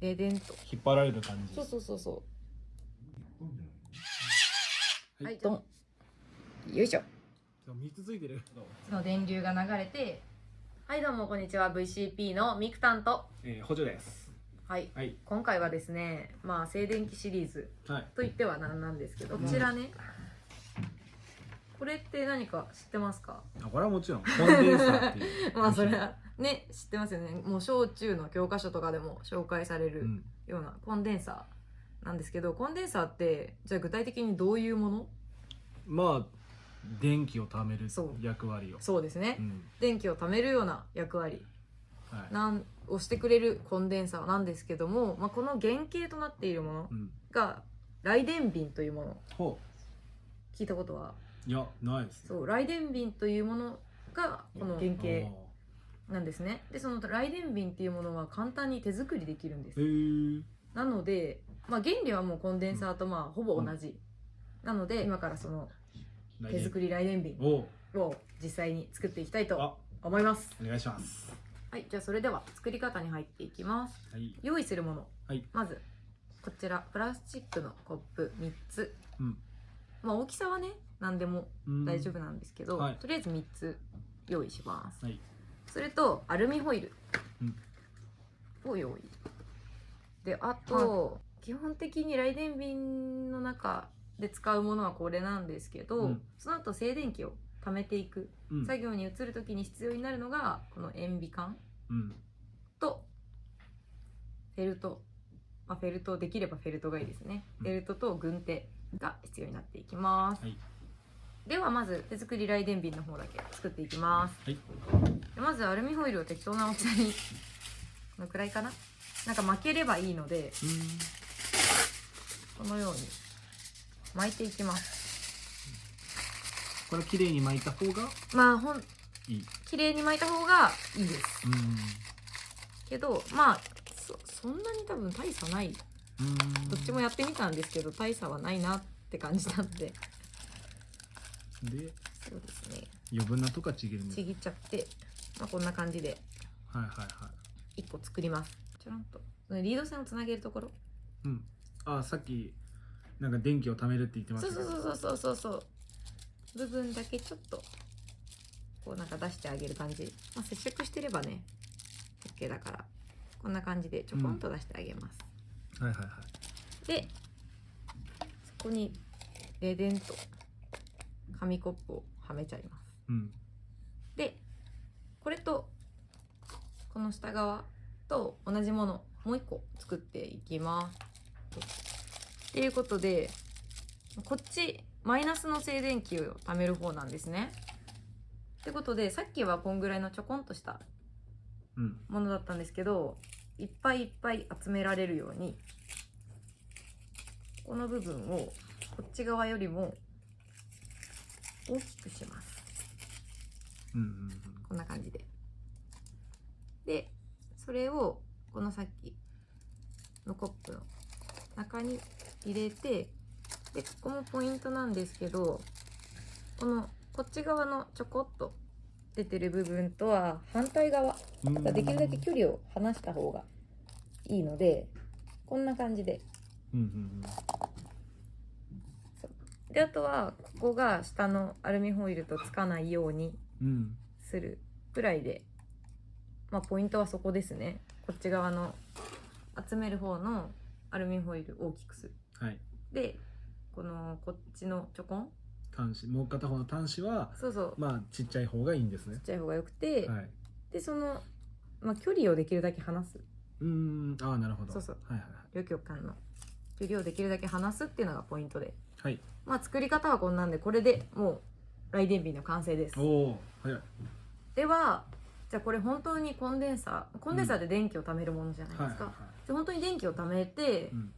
停電と。引っ張られる感じ。そうそうそうそははい。いドンよいしょ。3つついてる。その電流が流れて。はいどうもこんにちは。VCP のミクタンと。えー、補助です。はい。はい。今回はですねまあ静電気シリーズはい。と言ってはなんなんですけどこちらねこれって何か知ってますか？あこれはもちろん。コンデンサーっていう。まあそれはね知ってますよね。もう小中の教科書とかでも紹介されるうん。ようなコンデンサーなんですけどコンデンサーってじゃあ具体的にどういうもの？まあ電気を貯める役割を。そうですね、うん。電気を貯めるような役割。はい。なんをしてくれるコンデンサーなんですけども、まあ、この原型となっているものうん。が雷電瓶というもの。ほ聞いたことは？ういやないですね。そう雷電瓶というものがこの原型。あなんですね。でその雷電瓶っていうものは簡単に手作りできるんです。なので、まあ、原理はもうコンデンサーとまあほぼ同じ、なので今からその手作り雷電瓶おを実際に作っていきたいとあ。思います。お願いします。はいじゃあそれでは作り方に入っていきます。はい。用意するもの、はい。まずこちらプラスチックのコップ3つ、うん。まあ大きさはね何でもうん。大丈夫なんですけど、はい。とりあえず3つ用意します。はい。それとアルミホイルうん。を用意。であと、基本的に雷電瓶の中で使うものはこれなんですけど、うん。その後静電気を溜めていく。うん。作業に移る時に必要になるのがこの塩ビ管うん。とフェルト、まあ、フェルトできればフェルトがいいですね、うん。フェルトと軍手が必要になっていきます、はいではまず手作り雷電瓶の方だけ作っていきます。はい。でまずアルミホイルを適当な大きさにこのくらいかな？なんか巻ければいいのでこのように巻いていきます。これ綺麗に巻いた方が？まあほん綺麗に巻いた方がいいです。うん。けどまあそそんなに多分大差ない。うん。どっちもやってみたんですけど大差はないなって感じなんででそうですね。余分なとこはちぎるちぎっちゃって、まあ、こんな感じで。はいはいはい。1個作ります。ちょろんと。リード線をつなげるところ。うん。あさっきなんか電気を貯めるって言ってましたそうそうそうそうそうそう。部分だけちょっとこうなんか出してあげる感じ、まあ、接触してればね OK だから。こんな感じでちょこんと出してあげます、はいはいはい。でそこにレデンと紙コップをはめちゃいます。うん。でこれとこの下側と同じものもう一個作っていきます。っていうことでこっちマイナスの静電気を貯める方なんですね。ってことでさっきはこんぐらいのちょこんとしたうん。ものだったんですけどいっぱいいっぱい集められるようにこの部分をこっち側よりも大きくします。うんうんこんな感じで。でそれをこのさっきのコップの中に入れてでここもポイントなんですけどこのこっち側のちょこっと出てる部分とは反対側できるだけ距離を離した方がいいのでこんな感じで。うんうんであとはここが下のアルミホイルとつかないようにするくらいでまあポイントはそこですね。こっち側の集める方のアルミホイル大きくする。はい。でこのこっちのちょこん端子もう片方の端子はそうそう。まあちっちゃい方がいいんですね。ちっちゃい方がよくて、はい。でその、まあ、距離をできるだけ離す。うーん。ああなるほど。そうそう。はいはい両極間の。距離をできるだけ離すっていうのがポイントではい。まあ作り方はこんなんでこれでもう雷電瓶の完成です。おい。ではじゃあこれ本当にコンデンサーコンデンサーで電気を貯めるものじゃないですか、はいはいはい。で本当に電気を貯めてうん。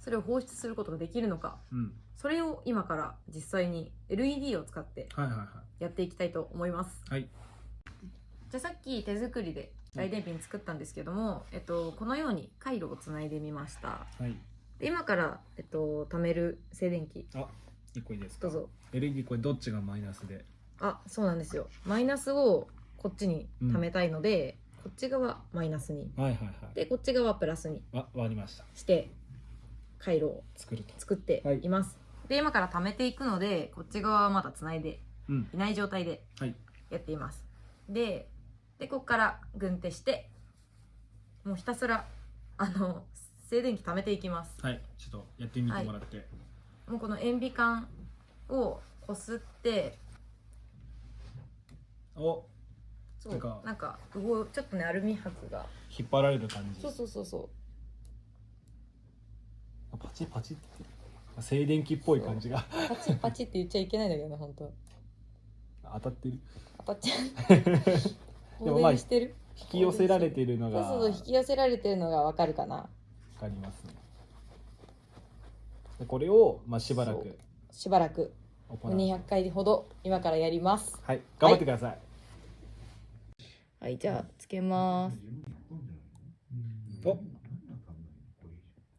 それを放出することができるのか。うん。それを今から実際に LED を使ってやっていきたいと思います。いはい。じゃあさっき手作りで雷電瓶作ったんですけども、えっと、このように回路をつないでみました。はい。で今から、えっと、貯める静電気。あ一個いいですか？どうぞ。LED これどっちがマイナスで？あそうなんですよ。マイナスをこっちに貯めたいので、こっち側マイナスに。はいはいはい。でこっち側プラスにあ割りました。して回路を作ると。作ってい。ます、で今から貯めていくのでこっち側はまだつないでうん。いない状態ではい。やっています。ででここから軍手してもうひたすらあの静電気貯めていきます。はいちょっとやってみてもらって、もうこの塩ビ管をこすって。おそう。なんか。なんか動ちょっとねアルミ箔が。引っ張られる感じ。そうそうそうそう。あパチパチって。静電気っぽい感じが。パチパチって言っちゃいけないんだけどな本当。当たってる。当たっちゃう。でもまあ放電してる？引き寄せられてるのそうがそうそう引き寄せられてるのがわかるかな。わかりますね。でこれをまあしばらそくしばらく。行う。200回ほど今からやります。はい。頑張ってください、はい。じゃあつけます。お。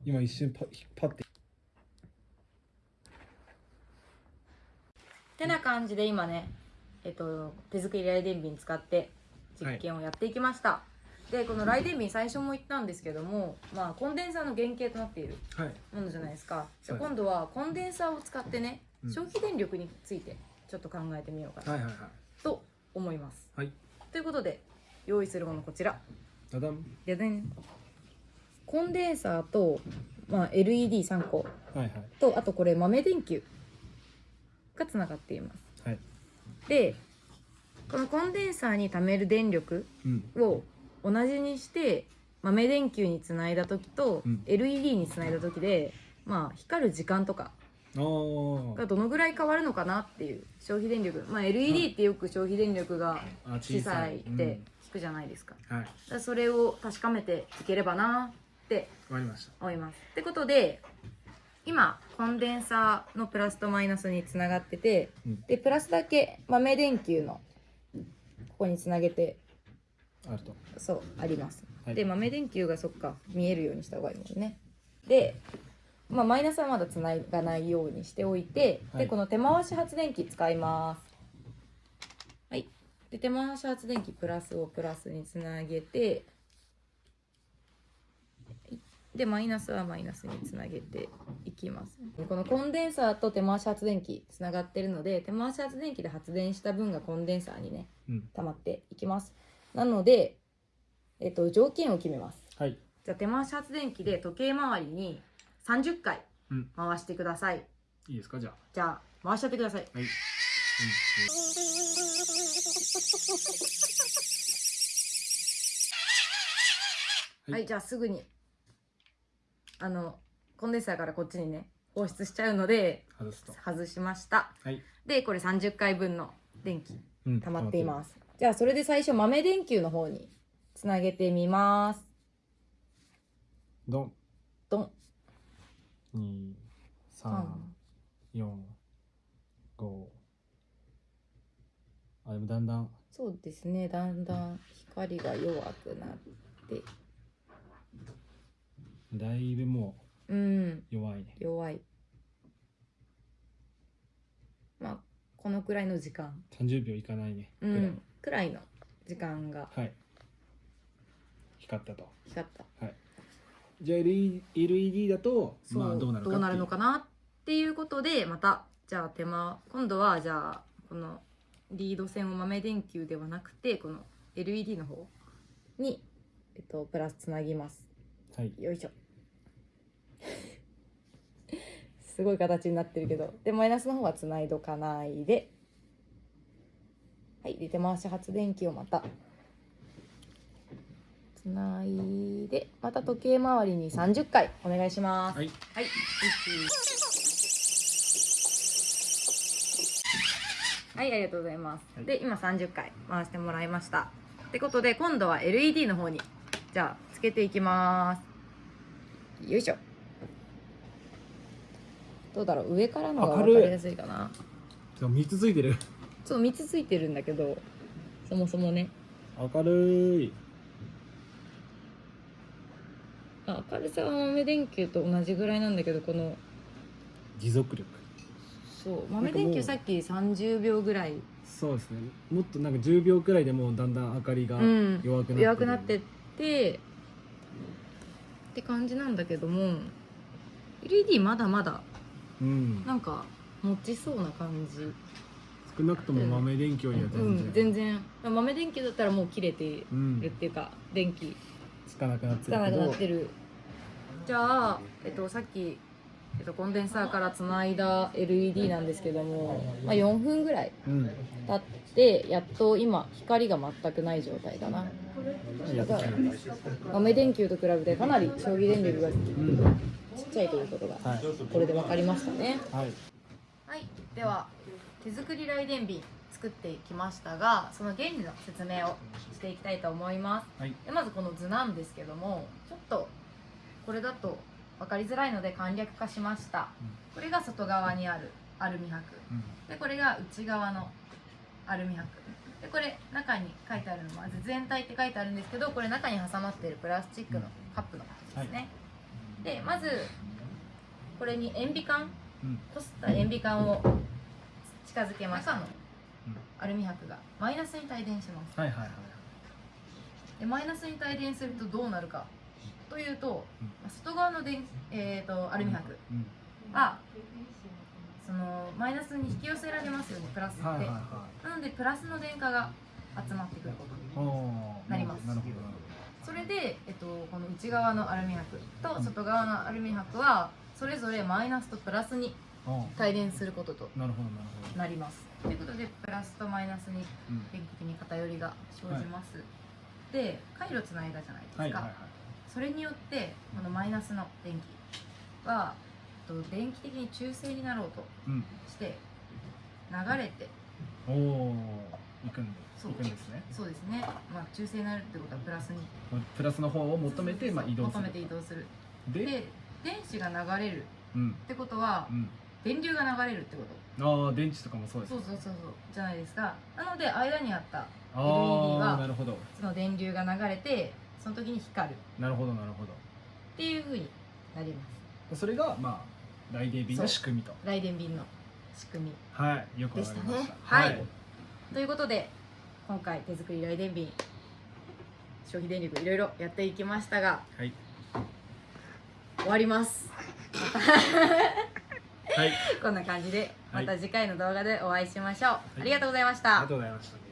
今一瞬パ引っ張って。てな感じで今ねえっと手作りライデン瓶使って実験をやっていきました、でこのライデン瓶最初も言ったんですけどもまあコンデンサーの原型となっているはい。ものじゃないですか。じゃあはい今度はコンデンサーを使ってね、うん。消費電力についてちょっと考えてみようかな。はいはいはい。と思います、はい。ということで用意するものこちら。ダダン。でねコンデンサーと、まあ、LED3 個はいはい。とあとこれ豆電球。がつながっています。はい。でこのコンデンサーに貯める電力うん。を同じにして豆電球につないだ時とうん。LED につないだ時で、まあ光る時間とかおがどのぐらい変わるのかなっていう消費電力。まあ LED ってよく消費電力があ小さい。って聞くじゃないですか,、うんはい。だからそれを確かめていければなってりました。思います。ってことで今コンデンサーのプラスとマイナスにつながっててうん。でプラスだけ豆電球のここにつなげてそうあります、はい。で豆電球がそっか見えるようにした方がいいもんね。で、まあ、マイナスはまだつながないようにしておいて、はい。でこの手回し発電機使います。はい。で手回し発電機プラスをプラスにつなげてはい。でマイナスはマイナスにつなげていきます。このコンデンサーと手回し発電機つながってるので手回し発電機で発電した分がコンデンサーにねうん。溜まっていきますなので、えっと、条件を決めます。はい。じゃあ手回し発電機で時計回りに30回うん。回してください、いいですか？じゃあ。じゃあ回しちゃってください。はい、はい、はいじゃあすぐにあのコンデンサーからこっちにね放出しちゃうので外しました。はい、でこれ30回分の電気うん。溜まっていますじゃあそれで最初豆電球の方につなげてみます。ドン。ドン。二三四五。あでもだんだん。そうですね。だんだん光が弱くなって。だいぶもう。んう弱いね弱い。まあこのくらいの時間。30秒いかないね。うんくらいの時間がはい。光ったと。光った。はい。じゃあ LED, だとそう、まあどうなるかっていう。のかなっていうことでまたじゃあ手間今度はじゃあこのリード線を豆電球ではなくてこの LED の方に、えっと、プラスつなぎます。はい。よいしょ。すごい形になってるけどでマイナスの方はつないどかないではいで手回し発電機をまたつないでまた時計回りに30回お願いしますはいはい、はい、ありがとうございます。はいで、今30回回してもらいました。ってことで、今度は LED の方に、じゃあ、つけていきます。よいしょ。どうだろう上からのが分かりやすいかな。でも3つついてるそう、3つついてるんだけど、そもそもね。明るい。あ明るさは豆電球と同じぐらいなんだけど、この、持続力。そう、豆電球さっき30秒ぐらい。そうですね。もっとなんか10秒くらいでもうだんだん明かりがうん。弱くなってる、弱くなってってって感じなんだけども LED まだまだうん。なんか持ちそうな感じ少なくとも豆電球よりは全然、うん、全然。豆電球だったらもう切れてうんるっていうか電気。つかなくなってつかなくなってる。じゃあ、えっと、さっき、えっと、コンデンサーからつないだ LED なんですけども、まあ、4分ぐらいうん。経ってやっと今光が全くない状態だな。豆電球と比べてかなり消費電力がちうん。っちゃいということがはい。これで分かりましたね。はい。はい。では手作り雷電瓶作ってきましたがその原理の説明をしていきたいと思います。はい。でまずこの図なんですけどもちょっとこれだと分かりづらいので簡略化しました。これが外側にあるアルミ箔。うん。でこれが内側のアルミ箔。でこれ中に書いてあるのまず全体って書いてあるんですけどこれ中に挟まってるプラスチックのカップのことですね、でまずこれに塩ビ管うん。こすった塩ビ管を近づけます。中の？アルミ箔が。マイナスに帯電します。はいはいはいでマイナスに帯電するとどうなるか。というと、うん。まあ外側の電、えー、とアルミ箔。うん。はそのマイナスに引き寄せられますよねプラスって、はいはいはなのでプラスの電荷が集まってくることいおー。なります。なるほどなるそれで、えっと、この内側のアルミ箔と外側のアルミ箔はそれぞれマイナスとプラスに帯電することとーなるほどなるほど。なります。ということでプラスとマイナスにうん。電気的に偏りが生じます、で回路つないだじゃないですか、はいはいはい。それによってこのマイナスの電気はえっと電気的に中性になろうとうん。して流れておお行くんでそう。行くんですね。そうですね、まあ、中性になるってことはプラスに。プラスの方を求めてまあ移動する求めて移動する。でで電子が流れるうん。ってことはうん電流が流れるってこと？ああ電池とかもそうですそうそうそうそう。じゃないですか。なので間にあったあ LED はあなるほど。その電流が流れてその時に光る。っなるほどなるほど。ていう風になります。それがまあライデービンの仕組みと。雷電瓶の仕組み。はいよくわかりました。はい。ということで今回手作り雷電瓶消費電力いろいろやっていきましたがはい。終わります。は いこんな感じではい。また次回の動画でお会いしましょう、い。ありがとうございました、ありがとうございました